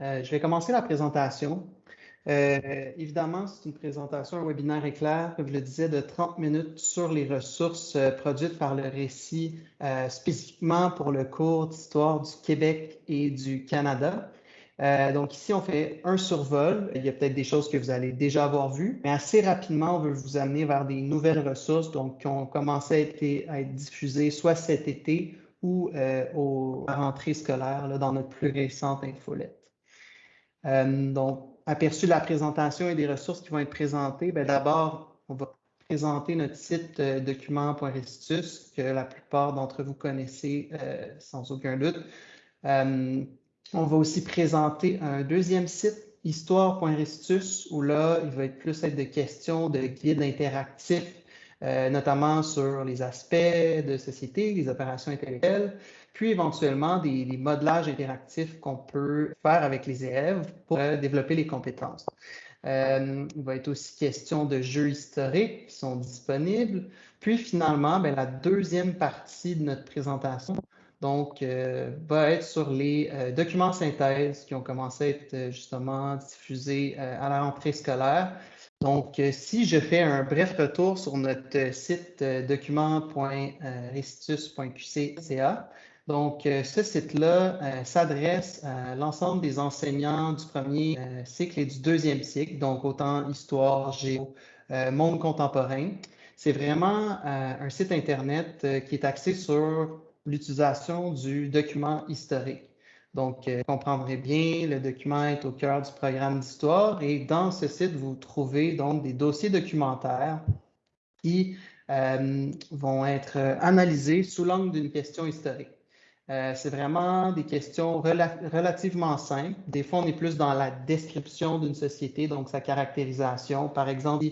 Euh, je vais commencer la présentation. Euh, évidemment, c'est une présentation, un webinaire éclair, comme je le disais, de 30 minutes sur les ressources euh, produites par le récit spécifiquement pour le cours d'histoire du Québec et du Canada. donc ici, on fait un survol. Il y a peut-être des choses que vous allez déjà avoir vues, mais assez rapidement, on veut vous amener vers des nouvelles ressources donc, qui ont commencé à être, à diffusées soit cet été ou aux rentrées scolaires dans notre plus récente infolette. Euh, donc, aperçu de la présentation et des ressources qui vont être présentées, ben, d'abord, on va présenter notre site euh, document.restitus que la plupart d'entre vous connaissez euh, sans aucun doute. on va aussi présenter un deuxième site, histoire.restitus, où là, il va être plus être de questions de guides interactifs euh, notamment sur les aspects de société, les opérations intellectuelles, puis éventuellement des, modelages interactifs qu'on peut faire avec les élèves pour euh, développer les compétences. Euh, il va être aussi question de jeux historiques qui sont disponibles. Puis finalement, ben, la deuxième partie de notre présentation donc, va être sur les documents synthèses qui ont commencé à être justement diffusés à la rentrée scolaire donc, euh, si je fais un bref retour sur notre site euh, document.restitus.qc.ca, donc euh, ce site-là s'adresse à l'ensemble des enseignants du premier cycle et du deuxième cycle, donc autant histoire, géo, monde contemporain. C'est vraiment un site Internet qui est axé sur l'utilisation du document historique. Donc, euh, vous comprendrez bien, le document est au cœur du programme d'histoire et dans ce site, vous trouvez donc des dossiers documentaires qui euh, vont être analysés sous l'angle d'une question historique. Euh, c'est vraiment des questions relativement simples. Des fois, on est plus dans la description d'une société, donc sa caractérisation. Par exemple,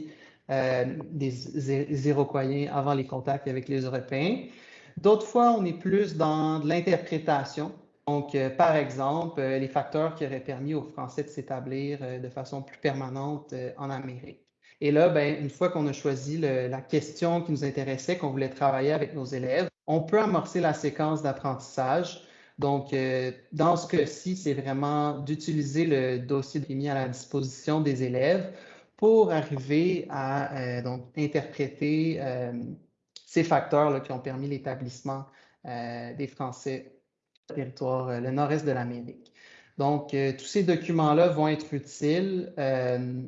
des Iroquois avant les contacts avec les Européens. D'autres fois, on est plus dans l'interprétation, donc, euh, par exemple, euh, les facteurs qui auraient permis aux Français de s'établir euh, de façon plus permanente en Amérique. Et là, ben, une fois qu'on a choisi la question qui nous intéressait, qu'on voulait travailler avec nos élèves, on peut amorcer la séquence d'apprentissage. Donc, dans ce cas-ci, c'est vraiment d'utiliser le dossier mis à la disposition des élèves pour arriver à donc, interpréter ces facteurs qui ont permis l'établissement des Français territoire, euh, le nord-est de l'Amérique. Donc, euh, tous ces documents-là vont être utiles euh,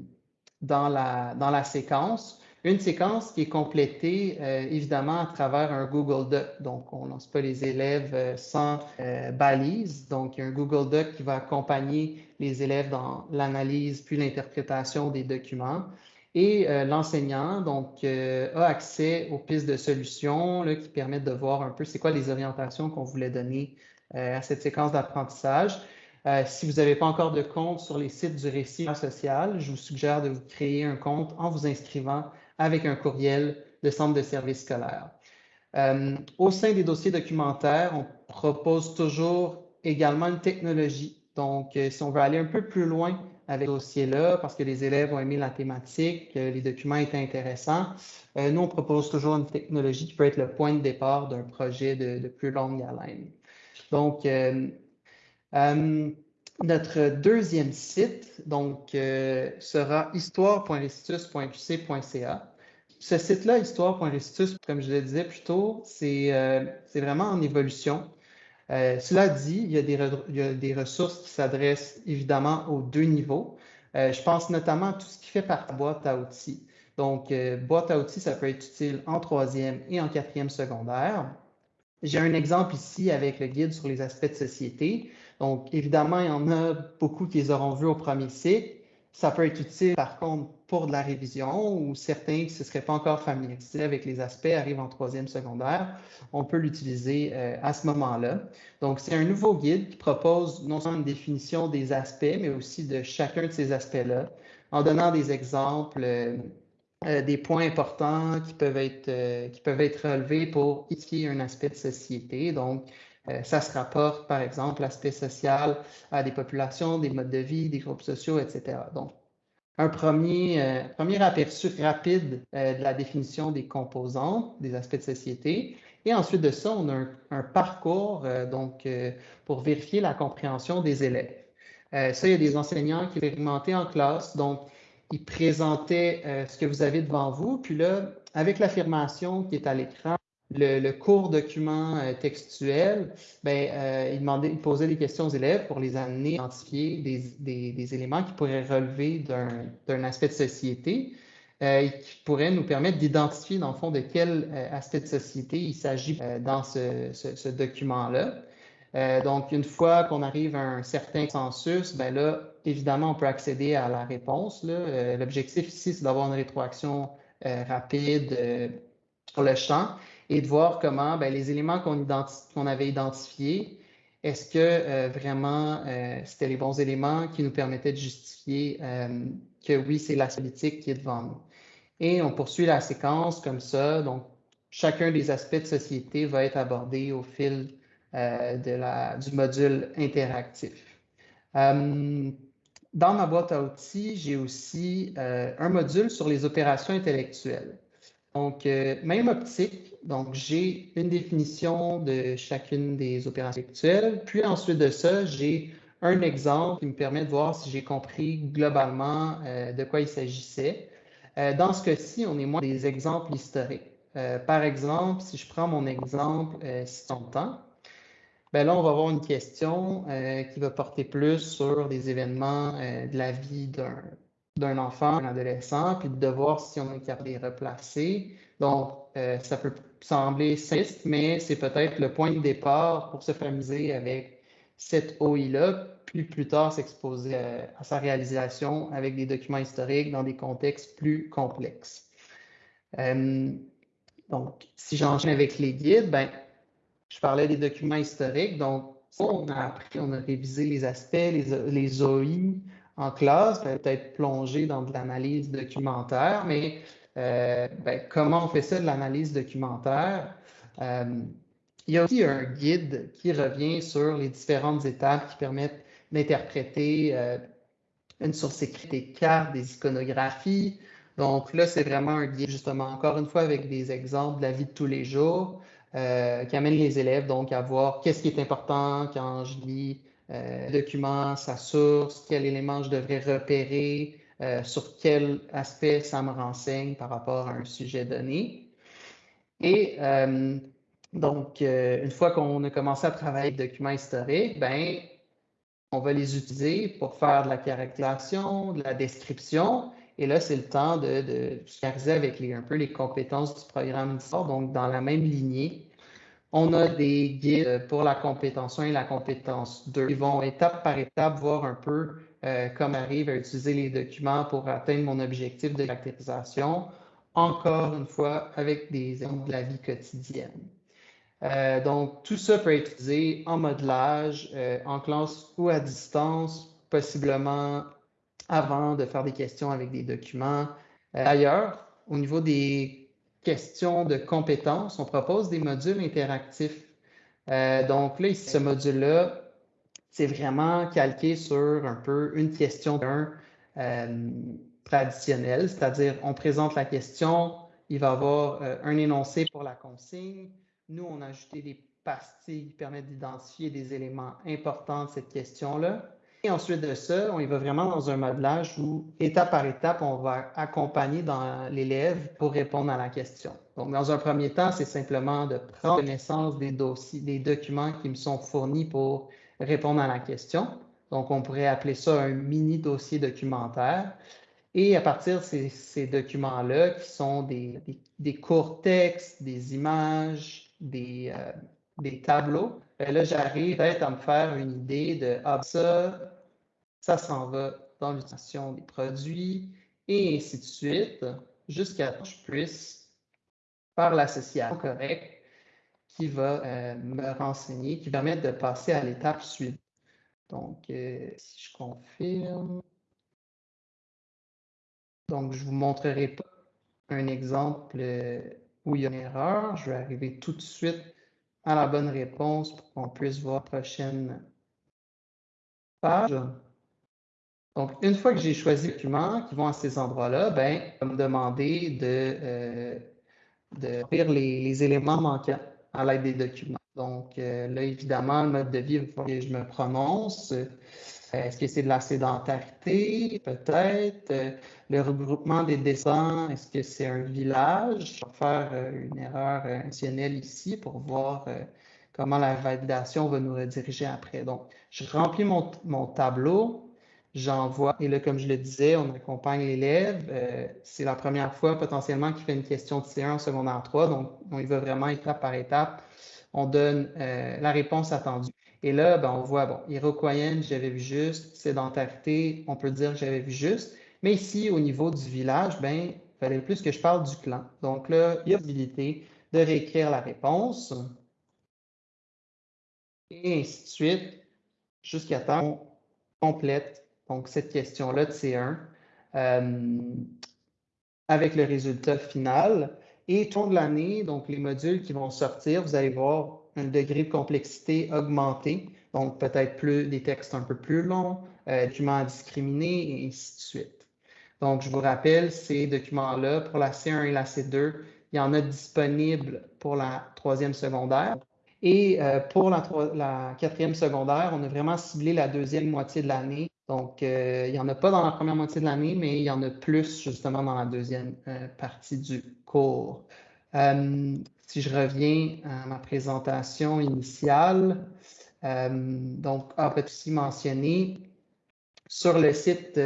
dans, la, dans la séquence. Une séquence qui est complétée évidemment à travers un Google Doc. Donc, on ne lance pas les élèves sans balise. Donc, il y a un Google Doc qui va accompagner les élèves dans l'analyse puis l'interprétation des documents. Et l'enseignant donc a accès aux pistes de solutions qui permettent de voir un peu c'est quoi les orientations qu'on voulait donner euh, à cette séquence d'apprentissage. Euh, si vous n'avez pas encore de compte sur les sites du récit social, je vous suggère de vous créer un compte en vous inscrivant avec un courriel de centre de services scolaire. Euh, au sein des dossiers documentaires, on propose toujours également une technologie. Donc, si on veut aller un peu plus loin avec ce dossier-là, parce que les élèves ont aimé la thématique, les documents étaient intéressants, nous, on propose toujours une technologie qui peut être le point de départ d'un projet de, plus longue haleine. Donc, euh, euh, notre deuxième site donc, euh, sera histoire.restitus.qc.ca. Ce site-là, histoire.restitus, comme je le disais plus tôt, c'est vraiment en évolution. cela dit, il y, a des, il y a des ressources qui s'adressent évidemment aux deux niveaux. je pense notamment à tout ce qui fait par boîte à outils. Donc, boîte à outils, ça peut être utile en troisième et en quatrième secondaire. J'ai un exemple ici avec le guide sur les aspects de société. Donc, évidemment, il y en a beaucoup qui les auront vus au premier cycle. Ça peut être utile, par contre, pour de la révision ou certains qui ne se seraient pas encore familiarisés avec les aspects arrivent en troisième secondaire. On peut l'utiliser euh, à ce moment-là. Donc, c'est un nouveau guide qui propose non seulement une définition des aspects, mais aussi de chacun de ces aspects-là, en donnant des exemples euh, euh, des points importants qui peuvent être, euh, qui peuvent être relevés pour étudier un aspect de société. Donc, euh, ça se rapporte, par exemple, l'aspect social à des populations, des modes de vie, des groupes sociaux, etc. Donc, un premier, premier aperçu rapide de la définition des composantes, des aspects de société. Et ensuite de ça, on a un, parcours donc, pour vérifier la compréhension des élèves. Euh, ça, il y a des enseignants qui expérimentaient en classe, donc ils présentaient euh, ce que vous avez devant vous, puis là, avec l'affirmation qui est à l'écran, le, court document euh, textuel, ben, euh, il, demandait, il posait des questions aux élèves pour les amener à identifier des, des, éléments qui pourraient relever d'un aspect de société euh, et qui pourraient nous permettre d'identifier, dans le fond, de quel aspect de société il s'agit dans ce, ce, document-là. Donc, une fois qu'on arrive à un certain consensus, ben là, évidemment, on peut accéder à la réponse. L'objectif ici, c'est d'avoir une rétroaction rapide sur le champ et de voir comment ben, les éléments qu'on avait identifiés, est-ce que euh, vraiment euh, c'était les bons éléments qui nous permettaient de justifier euh, que oui, c'est la politique qui est devant nous. Et on poursuit la séquence comme ça. Donc, chacun des aspects de société va être abordé au fil de la, du module interactif. dans ma boîte à outils, j'ai aussi un module sur les opérations intellectuelles. Donc, euh, même optique, donc j'ai une définition de chacune des opérations intellectuelles. Puis ensuite de ça, j'ai un exemple qui me permet de voir si j'ai compris globalement euh, de quoi il s'agissait. Euh, dans ce cas-ci, on est moins des exemples historiques. par exemple, si je prends mon exemple ton temps, ben là, on va avoir une question qui va porter plus sur des événements de la vie d'un enfant, d'un adolescent, puis de voir si on est capable de les replacer. Donc, euh, ça peut sembler simple, mais c'est peut-être le point de départ pour se familiariser avec cette OI-là, puis plus tard s'exposer à, sa réalisation avec des documents historiques dans des contextes plus complexes. Euh, donc, si j'enchaîne avec les guides, ben, je parlais des documents historiques. Donc, on a appris, on a révisé les aspects, les, OI, en classe, peut-être plonger dans de l'analyse documentaire, mais euh, ben, comment on fait ça de l'analyse documentaire? Euh, il y a aussi un guide qui revient sur les différentes étapes qui permettent d'interpréter euh, une source écrite, des cartes, des iconographies. Donc là, c'est vraiment un guide, justement, encore une fois, avec des exemples de la vie de tous les jours, qui amène les élèves donc à voir qu'est-ce qui est important quand je lis euh, document, sa source, quel élément je devrais repérer, euh, sur quel aspect ça me renseigne par rapport à un sujet donné. Et euh, donc, une fois qu'on a commencé à travailler avec les documents historiques, ben, on va les utiliser pour faire de la caractérisation, de la description. Et là, c'est le temps de, de avec les, un peu les compétences du programme d'histoire, donc dans la même lignée on a des guides pour la compétence 1 et la compétence 2. Ils vont étape par étape voir un peu euh, comment arrive à utiliser les documents pour atteindre mon objectif de caractérisation, encore une fois avec des exemples de la vie quotidienne. Euh, donc, tout ça peut être utilisé en modelage, euh, en classe ou à distance, possiblement avant de faire des questions avec des documents. D'ailleurs, au niveau des question de compétences, on propose des modules interactifs. Euh, donc là, ce module-là, c'est vraiment calqué sur un peu une question d'un euh, traditionnel, c'est-à-dire on présente la question, il va y avoir euh, un énoncé pour la consigne. Nous, on a ajouté des pastilles qui permettent d'identifier des éléments importants de cette question-là. Et ensuite de ça, on y va vraiment dans un modelage où, étape par étape, on va accompagner l'élève pour répondre à la question. Donc, dans un premier temps, c'est simplement de prendre connaissance des dossiers, des documents qui me sont fournis pour répondre à la question. Donc, on pourrait appeler ça un mini dossier documentaire. Et à partir de ces, documents-là, qui sont des, courts textes, des images, des, euh, des tableaux, ben là, j'arrive peut-être à me faire une idée de ah, ça, ça s'en va dans l'utilisation des produits et ainsi de suite, jusqu'à ce que je puisse faire l'association correcte qui va euh, me renseigner, qui permet de passer à l'étape suivante. Donc, euh, si je confirme, donc je ne vous montrerai pas un exemple euh, où il y a une erreur. Je vais arriver tout de suite à la bonne réponse pour qu'on puisse voir la prochaine page. Donc, une fois que j'ai choisi les documents qui vont à ces endroits-là, ben, va me demander de, euh, de lire les, éléments manquants à l'aide des documents. Donc, euh, là, évidemment, le mode de vie, il faut que je me prononce. Est-ce que c'est de la sédentarité? Peut-être? Le regroupement des dessins, est-ce que c'est un village? Je vais faire une erreur intentionnelle ici pour voir comment la validation va nous rediriger après. Donc, je remplis mon, mon tableau j'envoie. Et là, comme je le disais, on accompagne l'élève. Euh, c'est la première fois potentiellement qu'il fait une question de C1 en secondaire 3, donc on y va vraiment étape par étape. On donne euh, la réponse attendue. Et là, ben, on voit, bon, iroquoienne, j'avais vu juste, sédentarité, on peut dire que j'avais vu juste. Mais ici, au niveau du village, ben, il fallait plus que je parle du clan. Donc là, il y a possibilité de réécrire la réponse. Et ainsi de suite, jusqu'à temps qu'on complète donc cette question-là de C1, euh, avec le résultat final. Et tout de l'année, donc les modules qui vont sortir, vous allez voir un degré de complexité augmenté, donc peut-être plus des textes un peu plus longs, euh, documents discriminés, et ainsi de suite. Donc, je vous rappelle, ces documents-là, pour la C1 et la C2, il y en a disponibles pour la troisième secondaire. Et euh, pour la, quatrième secondaire, on a vraiment ciblé la deuxième moitié de l'année donc, euh, il n'y en a pas dans la première moitié de l'année, mais il y en a plus justement dans la deuxième euh, partie du cours. Euh, si je reviens à ma présentation initiale, donc, ah, peut aussi mentionner sur le site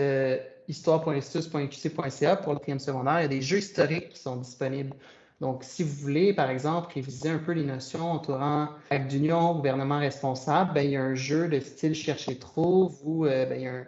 histoire.institut.qc.ca pour le quatrième secondaire, il y a des jeux historiques qui sont disponibles. Donc, si vous voulez, par exemple, réviser un peu les notions entourant acte d'union, gouvernement responsable, ben, il y a un jeu de style chercher trouve où euh, ben, il y a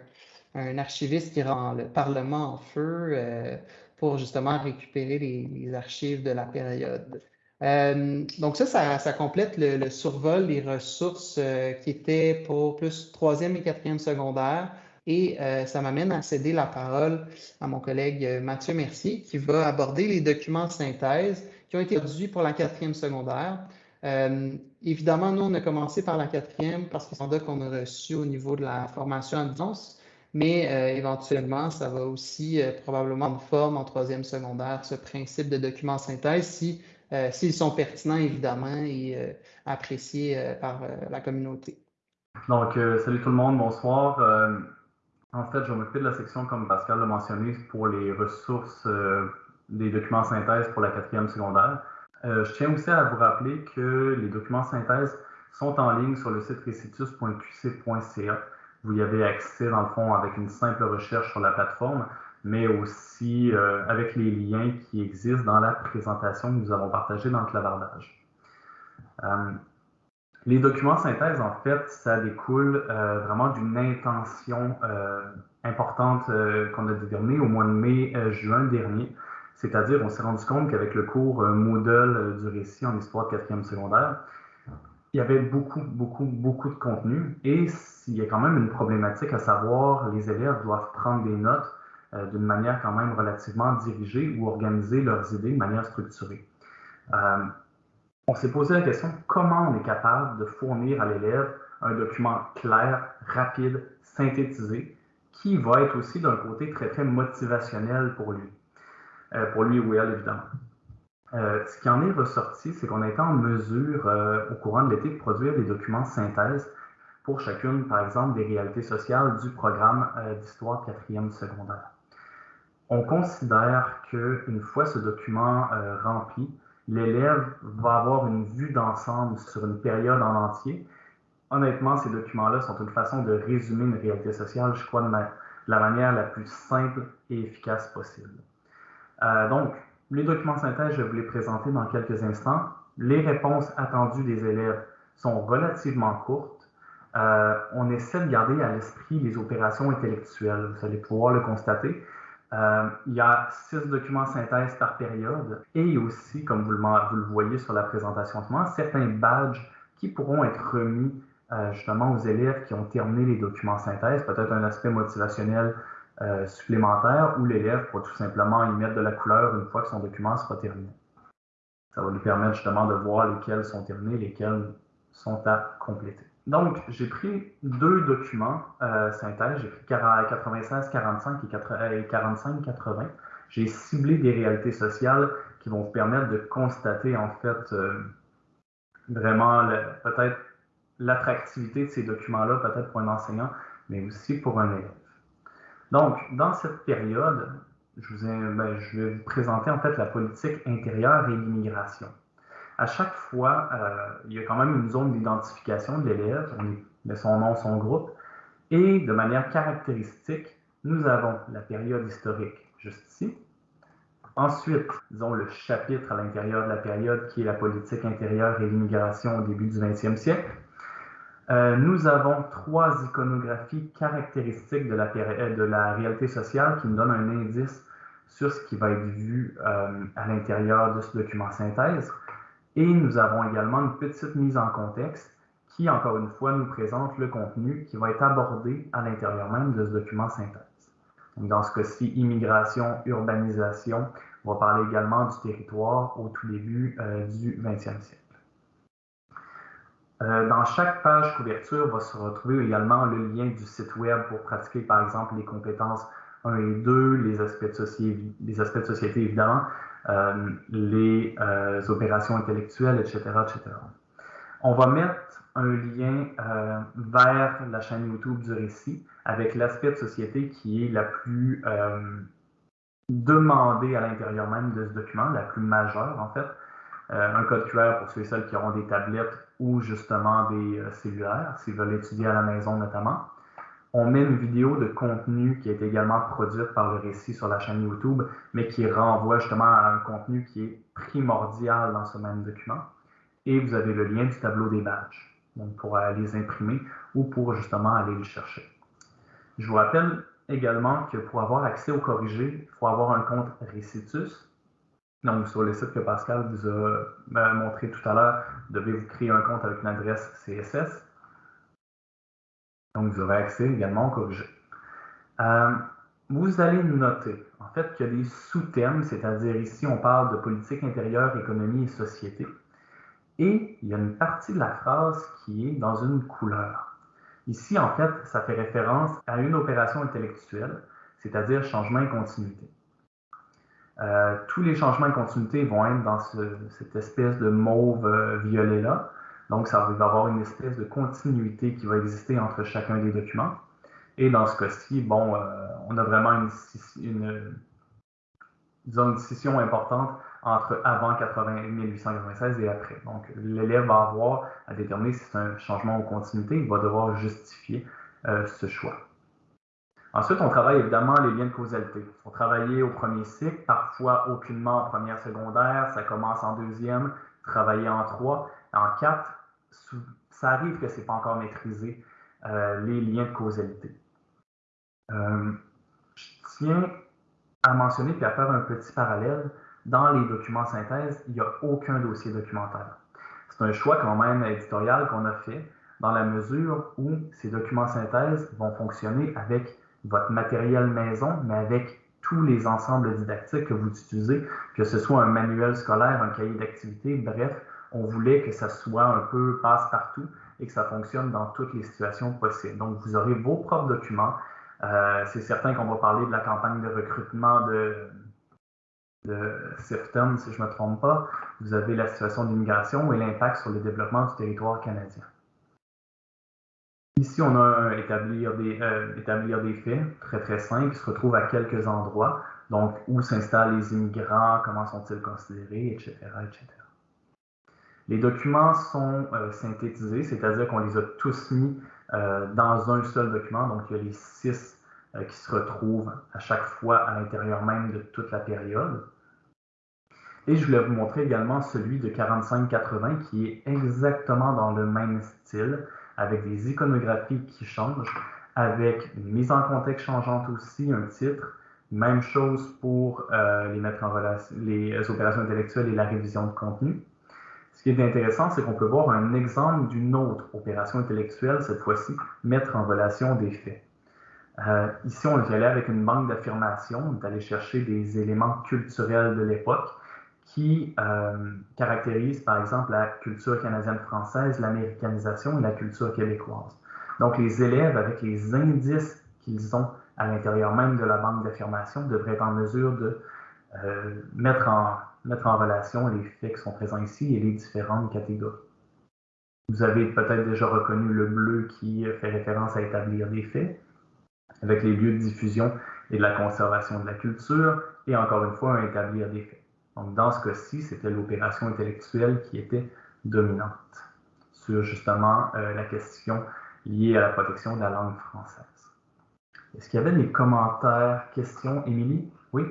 un, archiviste qui rend le Parlement en feu euh, pour justement récupérer les, archives de la période. Euh, donc ça, ça, complète le, survol des ressources qui étaient pour plus troisième et quatrième secondaire. Et euh, ça m'amène à céder la parole à mon collègue euh, Mathieu Mercier qui va aborder les documents de synthèse qui ont été produits pour la quatrième secondaire. Euh, évidemment, nous, on a commencé par la quatrième parce que c'est un qu'on a reçu au niveau de la formation à distance, mais éventuellement, ça va aussi probablement de forme en troisième secondaire, ce principe de documents de synthèse, si, s'ils sont pertinents, évidemment, et appréciés par la communauté. Donc, salut tout le monde, bonsoir. En fait, je vais m'occuper de la section, comme Pascal l'a mentionné, pour les ressources euh, des documents synthèse pour la quatrième secondaire. Euh, je tiens aussi à vous rappeler que les documents synthèse sont en ligne sur le site recitus.qc.ca. Vous y avez accès, dans le fond, avec une simple recherche sur la plateforme, mais aussi euh, avec les liens qui existent dans la présentation que nous avons partagée dans le clavardage. Les documents synthèse, en fait, ça découle euh, vraiment d'une intention euh, importante euh, qu'on a déterminée au mois de mai-juin dernier. C'est-à-dire, on s'est rendu compte qu'avec le cours Moodle du récit en histoire de quatrième secondaire, il y avait beaucoup, beaucoup, beaucoup de contenu et il y a quand même une problématique à savoir, les élèves doivent prendre des notes d'une manière quand même relativement dirigée ou organiser leurs idées de manière structurée on s'est posé la question comment on est capable de fournir à l'élève un document clair, rapide, synthétisé, qui va être aussi d'un côté très, très motivationnel pour lui, euh, pour lui ou elle, évidemment. Euh, ce qui en est ressorti, c'est qu'on a été en mesure, euh, au courant de l'été, de produire des documents de synthèse pour chacune, par exemple, des réalités sociales du programme d'histoire quatrième secondaire. On considère qu'une fois ce document rempli, l'élève va avoir une vue d'ensemble sur une période en entier. Honnêtement, ces documents-là sont une façon de résumer une réalité sociale, je crois, de la manière la plus simple et efficace possible. Euh, donc, les documents de synthèse, je vais vous les présenter dans quelques instants. Les réponses attendues des élèves sont relativement courtes. Euh, on essaie de garder à l'esprit les opérations intellectuelles. Vous allez pouvoir le constater. Euh, il y a six documents synthèse par période et aussi, comme vous le, voyez sur la présentation certains badges qui pourront être remis euh, justement aux élèves qui ont terminé les documents synthèse, peut-être un aspect motivationnel euh, supplémentaire où l'élève pourra tout simplement y mettre de la couleur une fois que son document sera terminé. Ça va lui permettre justement de voir lesquels sont terminés, lesquels sont à compléter. Donc, j'ai pris deux documents euh, synthèse. J'ai pris 96-45 et 45-80. J'ai ciblé des réalités sociales qui vont vous permettre de constater, en fait, euh, vraiment peut-être l'attractivité de ces documents-là, peut-être pour un enseignant mais aussi pour un élève. Donc, dans cette période, ben, je vais vous présenter en fait la politique intérieure et l'immigration. À chaque fois, euh, il y a quand même une zone d'identification de l'élève, on met son nom, son groupe, et de manière caractéristique, nous avons la période historique juste ici. Ensuite, disons le chapitre à l'intérieur de la période qui est la politique intérieure et l'immigration au début du 20e siècle. Euh, nous avons trois iconographies caractéristiques de la, de la, réalité sociale qui nous donnent un indice sur ce qui va être vu euh, à l'intérieur de ce document synthèse. Et nous avons également une petite mise en contexte qui, encore une fois, nous présente le contenu qui va être abordé à l'intérieur même de ce document synthèse. Dans ce cas-ci, immigration, urbanisation, on va parler également du territoire au tout début euh, du 20e siècle. Euh, dans chaque page couverture va se retrouver également le lien du site web pour pratiquer, par exemple, les compétences 1 et 2, les aspects de, société, les aspects société évidemment, euh, les euh, opérations intellectuelles, etc., etc. On va mettre un lien vers la chaîne YouTube du récit avec l'aspect de société qui est la plus demandée à l'intérieur même de ce document, la plus majeure en fait. un code QR pour ceux et celles qui auront des tablettes ou justement des euh, cellulaires, s'ils veulent étudier à la maison notamment. On met une vidéo de contenu qui est également produite par le récit sur la chaîne YouTube, mais qui renvoie justement à un contenu qui est primordial dans ce même document. Et vous avez le lien du tableau des badges, donc pour les imprimer ou pour justement aller les chercher. Je vous rappelle également que pour avoir accès au corrigé, il faut avoir un compte Récitus, donc, sur le site que Pascal vous a ben, montré tout à l'heure, devez vous créer un compte avec une adresse CSS. Donc, vous aurez accès également au corrigé. Euh, vous allez noter, en fait, qu'il y a des sous-thèmes, c'est-à-dire ici, on parle de politique intérieure, économie et société. Et il y a une partie de la phrase qui est dans une couleur. Ici, en fait, ça fait référence à une opération intellectuelle, c'est-à-dire changement et continuité. Euh, tous les changements de continuité vont être dans cette espèce de mauve euh, violet-là. Donc, ça va avoir une espèce de continuité qui va exister entre chacun des documents. Et dans ce cas-ci, bon, euh, on a vraiment une, une, une scission importante entre avant 80, 1896 et après. Donc, l'élève va avoir à déterminer si c'est un changement ou continuité. Il va devoir justifier ce choix. Ensuite, on travaille évidemment les liens de causalité. Il faut travailler au premier cycle, parfois aucunement en première secondaire, ça commence en deuxième, travailler en trois. En quatre, ça arrive que ce n'est pas encore maîtrisé, euh, les liens de causalité. Euh, je tiens à mentionner puis à faire un petit parallèle. Dans les documents synthèse, il n'y a aucun dossier documentaire. C'est un choix quand même éditorial qu'on a fait dans la mesure où ces documents synthèse vont fonctionner avec votre matériel maison, mais avec tous les ensembles didactiques que vous utilisez, que ce soit un manuel scolaire, un cahier d'activité, bref, on voulait que ça soit un peu passe-partout et que ça fonctionne dans toutes les situations possibles. Donc, vous aurez vos propres documents. Euh, c'est certain qu'on va parler de la campagne de recrutement de, de si je ne me trompe pas. Vous avez la situation d'immigration et l'impact sur le développement du territoire canadien. Ici, on a établir, des, euh, établir des faits très très simples qui se retrouvent à quelques endroits. Donc, où s'installent les immigrants, comment sont-ils considérés, etc., etc. Les documents sont euh, synthétisés, c'est-à-dire qu'on les a tous mis euh, dans un seul document. Donc, il y a les six qui se retrouvent à chaque fois à l'intérieur même de toute la période. Et je voulais vous montrer également celui de 45-80 qui est exactement dans le même style avec des iconographies qui changent, avec une mise en contexte changeante aussi, un titre. Même chose pour euh, les mettre en relation, les opérations intellectuelles et la révision de contenu. Ce qui est intéressant, c'est qu'on peut voir un exemple d'une autre opération intellectuelle, cette fois-ci, mettre en relation des faits. Euh, ici, on est allé avec une banque d'affirmation, on est allé chercher des éléments culturels de l'époque qui euh, caractérise, par exemple, la culture canadienne-française, l'américanisation et la culture québécoise. Donc, les élèves, avec les indices qu'ils ont à l'intérieur même de la banque d'affirmation, devraient être en mesure de euh, mettre, en, mettre en relation les faits qui sont présents ici et les différentes catégories. Vous avez peut-être déjà reconnu le bleu qui fait référence à établir des faits, avec les lieux de diffusion et de la conservation de la culture, et encore une fois, à établir des faits. Donc, dans ce cas-ci, c'était l'opération intellectuelle qui était dominante sur justement euh, la question liée à la protection de la langue française. Est-ce qu'il y avait des commentaires, questions? Émilie? Oui?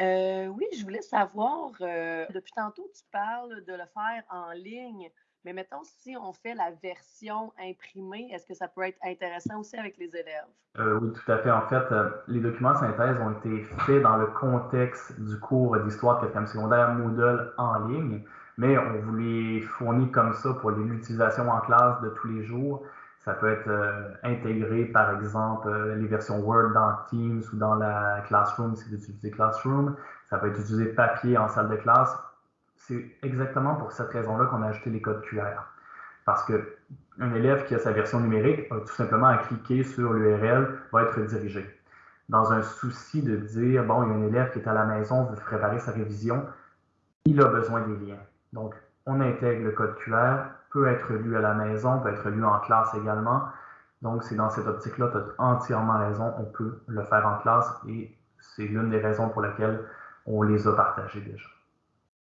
Euh, oui, je voulais savoir, euh, depuis tantôt, tu parles de le faire en ligne, mais mettons, si on fait la version imprimée, est-ce que ça peut être intéressant aussi avec les élèves? Euh, oui, tout à fait. En fait, les documents synthèse ont été faits dans le contexte du cours d'histoire de quatrième secondaire Moodle en ligne, mais on vous les fournit comme ça pour l'utilisation en classe de tous les jours. Ça peut être euh, intégré, par exemple, euh, les versions Word dans Teams ou dans la Classroom si vous utilisez Classroom. Ça peut être utilisé papier en salle de classe. C'est exactement pour cette raison-là qu'on a ajouté les codes QR. Parce qu'un élève qui a sa version numérique a tout simplement à cliquer sur l'URL, va être dirigé. Dans un souci de dire, bon, il y a un élève qui est à la maison, veut préparer sa révision, il a besoin des liens. Donc, on intègre le code QR, peut être lu à la maison, peut être lu en classe également. Donc, c'est dans cette optique-là, tu as entièrement raison, on peut le faire en classe et c'est l'une des raisons pour lesquelles on les a partagés déjà.